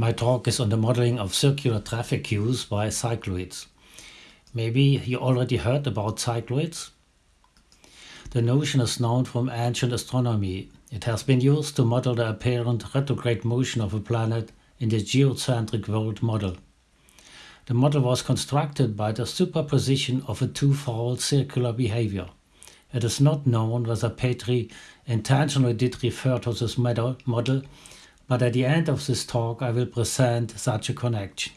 My talk is on the modeling of circular traffic queues by cycloids. Maybe you already heard about cycloids? The notion is known from ancient astronomy. It has been used to model the apparent retrograde motion of a planet in the geocentric world model. The model was constructed by the superposition of a twofold circular behavior. It is not known whether Petri intentionally did refer to this model but at the end of this talk I will present such a connection.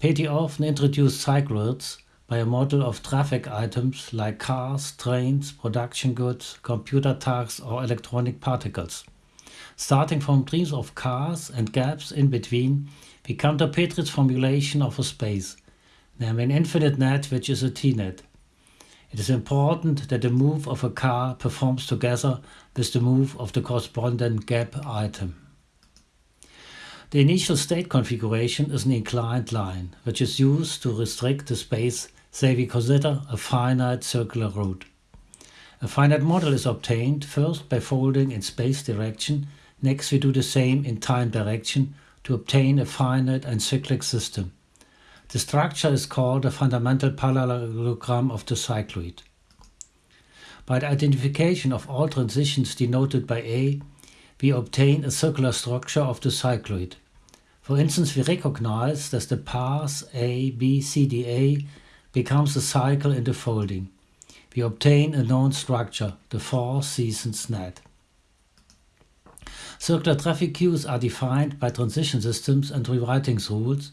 Petri often introduced cycloids by a model of traffic items like cars, trains, production goods, computer tasks or electronic particles. Starting from trees of cars and gaps in between, we come to Petri's formulation of a space, namely an infinite net which is a T-net. It is important that the move of a car performs together with the move of the corresponding gap item. The initial state configuration is an inclined line, which is used to restrict the space, say we consider a finite circular route. A finite model is obtained first by folding in space direction, next we do the same in time direction to obtain a finite and cyclic system. The structure is called a fundamental parallelogram of the cycloid. By the identification of all transitions denoted by A, we obtain a circular structure of the cycloid. For instance, we recognize that the path A, B, C, D, A becomes a cycle in the folding. We obtain a known structure, the four seasons net. Circular traffic queues are defined by transition systems and rewriting rules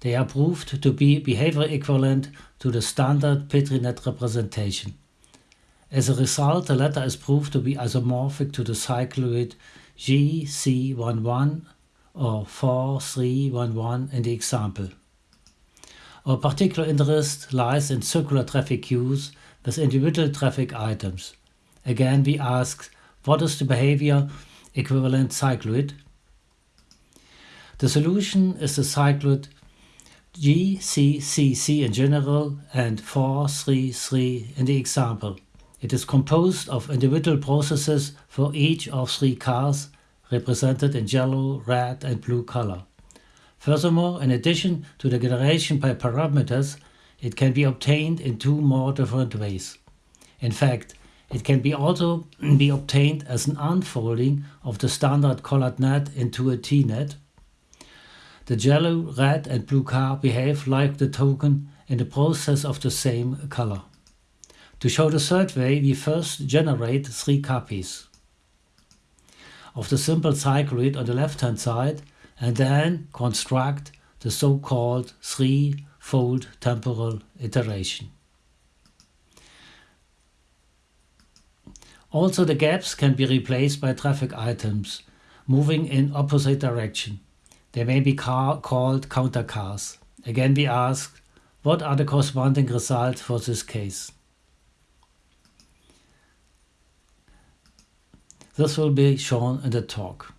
they are proved to be behavior equivalent to the standard Petri-net representation. As a result, the latter is proved to be isomorphic to the cycloid GC11 or 4311 in the example. Our particular interest lies in circular traffic queues with individual traffic items. Again, we ask, what is the behavior equivalent cycloid? The solution is the cycloid GCCC in general and 433 in the example. It is composed of individual processes for each of three cars represented in yellow, red and blue color. Furthermore, in addition to the generation by parameters, it can be obtained in two more different ways. In fact, it can be also be obtained as an unfolding of the standard colored net into a T-net the yellow, red and blue car behave like the token in the process of the same color. To show the third way, we first generate three copies of the simple cycloid on the left hand side and then construct the so-called three-fold temporal iteration. Also the gaps can be replaced by traffic items moving in opposite direction. They may be called counter cars. Again we ask, what are the corresponding results for this case? This will be shown in the talk.